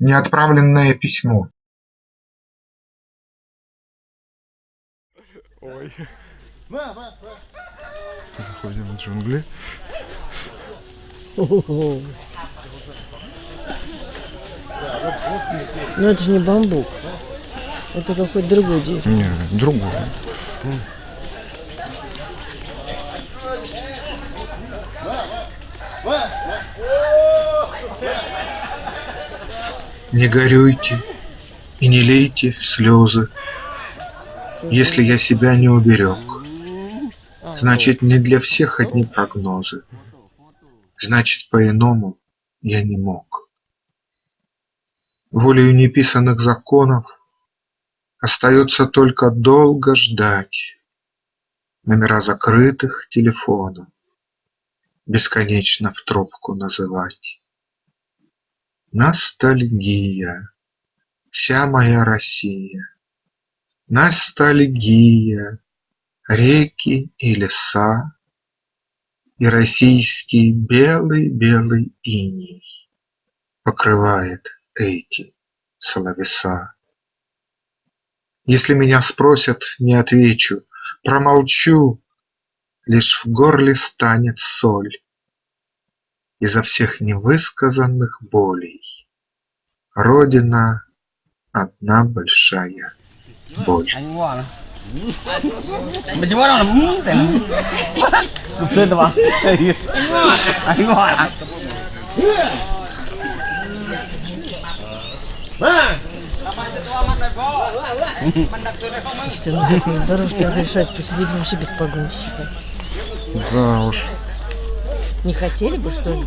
Неотправленное письмо. Ой. Заходим в джунгли. Ого. Ну это же не бамбук. Это какой-то другой дерево. Не, другое. Не горюйте и не лейте слезы, Если я себя не уберег. Значит, не для всех одни прогнозы. Значит, по-иному я не мог. Волею неписанных законов Остается только долго ждать Номера закрытых телефонов Бесконечно в трубку называть. Ностальгия, вся моя Россия, Ностальгия, реки и леса И российский белый-белый иней Покрывает эти словеса. Если меня спросят, не отвечу, промолчу, Лишь в горле станет соль Изо всех невысказанных болей. Родина – одна большая боль. Что посидеть вообще без погонщика. Да уж. Не хотели бы, что ли?